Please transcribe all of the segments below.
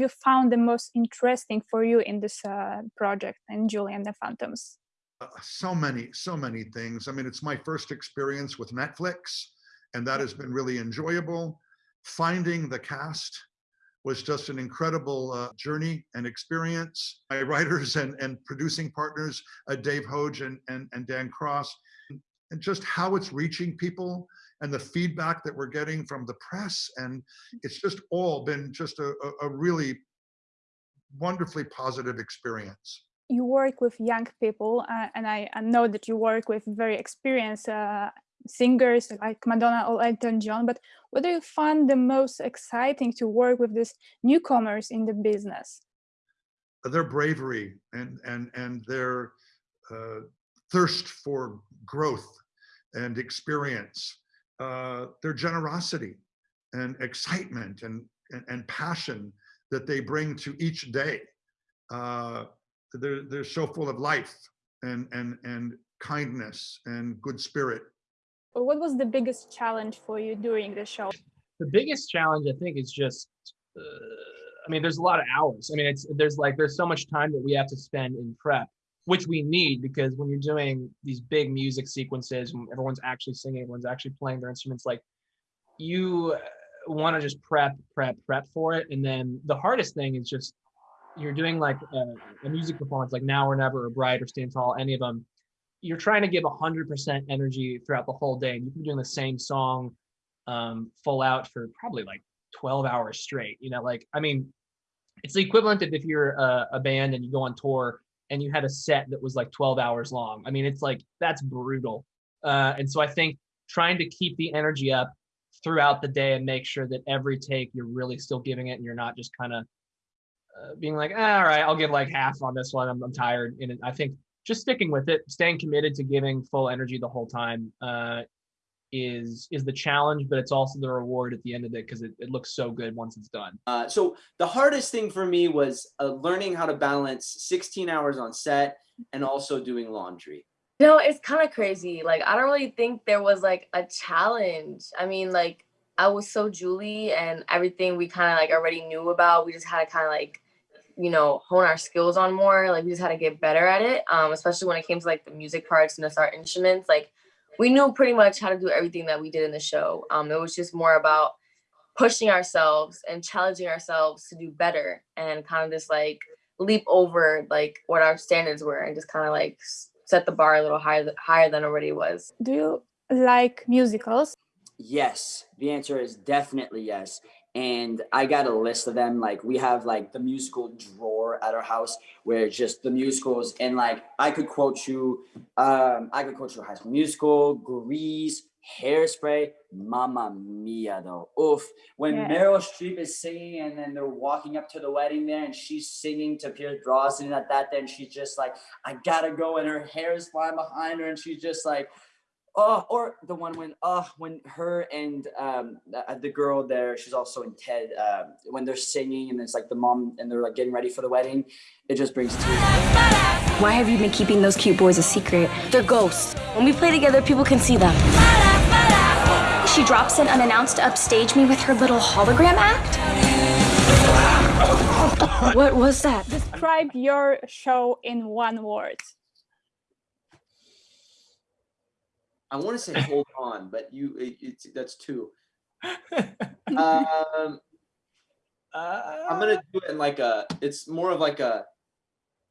you found the most interesting for you in this uh, project and Julie and the Phantoms? Uh, so many, so many things. I mean, it's my first experience with Netflix, and that has been really enjoyable. Finding the cast was just an incredible uh, journey and experience. My writers and, and producing partners, uh, Dave Hoge and, and, and Dan Cross, and just how it's reaching people and the feedback that we're getting from the press. And it's just all been just a, a, a really wonderfully positive experience. You work with young people, uh, and I, I, know that you work with very experienced uh, singers like Madonna or Elton John, but what do you find the most exciting to work with these newcomers in the business? Their bravery and, and, and their uh, thirst for growth and experience, uh, their generosity and excitement and, and, and, passion that they bring to each day. Uh, they're, they're so full of life and, and, and kindness and good spirit what was the biggest challenge for you during the show? The biggest challenge, I think, is just. Uh, I mean, there's a lot of hours. I mean, it's there's like there's so much time that we have to spend in prep, which we need because when you're doing these big music sequences, when everyone's actually singing, everyone's actually playing their instruments, like you want to just prep, prep, prep for it, and then the hardest thing is just you're doing like a, a music performance, like Now or Never or Bright or Stand Tall, any of them. You're trying to give 100% energy throughout the whole day and you can be doing the same song um, full out for probably like 12 hours straight you know like i mean it's the equivalent of if you're a, a band and you go on tour and you had a set that was like 12 hours long. I mean it's like that's brutal. Uh, and so i think trying to keep the energy up throughout the day and make sure that every take you're really still giving it and you're not just kind of uh, being like ah, all right i'll give like half on this one. I'm, I'm tired. And i think just sticking with it, staying committed to giving full energy the whole time uh, is is the challenge, but it's also the reward at the end of it because it, it looks so good once it's done. Uh, so the hardest thing for me was uh, learning how to balance 16 hours on set and also doing laundry. You know, it's kind of crazy. Like, I don't really think there was like a challenge. I mean, like, I was so Julie and everything we kind of like already knew about. We just had to kind of like you know hone our skills on more like we just had to get better at it um especially when it came to like the music parts and the start instruments like we knew pretty much how to do everything that we did in the show. Um it was just more about pushing ourselves and challenging ourselves to do better and kind of just like leap over like what our standards were and just kind of like set the bar a little higher higher than already was. Do you like musicals? Yes. The answer is definitely yes. And I got a list of them. Like we have like the musical drawer at our house where just the musicals and like I could quote you, um, I could quote you High School Musical, Grease, Hairspray, Mamma Mia though. Oof. When yeah. Meryl Streep is singing and then they're walking up to the wedding there and she's singing to Pierce Brosnan at that, then she's just like, I gotta go and her hair is flying behind her and she's just like, Oh, or the one when uh when her and um the, uh, the girl there, she's also in Ted. Uh, when they're singing and it's like the mom and they're like getting ready for the wedding, it just brings tears. Why have you been keeping those cute boys a secret? They're ghosts. When we play together, people can see them. She drops in unannounced to upstage me with her little hologram act. what was that? Describe your show in one word. I want to say hold on, but you it, it's that's two. um, uh, I'm gonna do it in like a. It's more of like a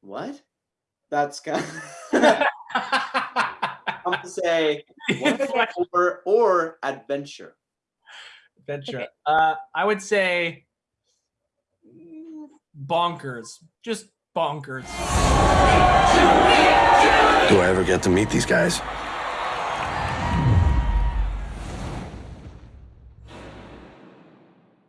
what? That's kind. Of I'm gonna say or or adventure. Adventure. Okay. Uh, I would say bonkers. Just bonkers. Do I ever get to meet these guys?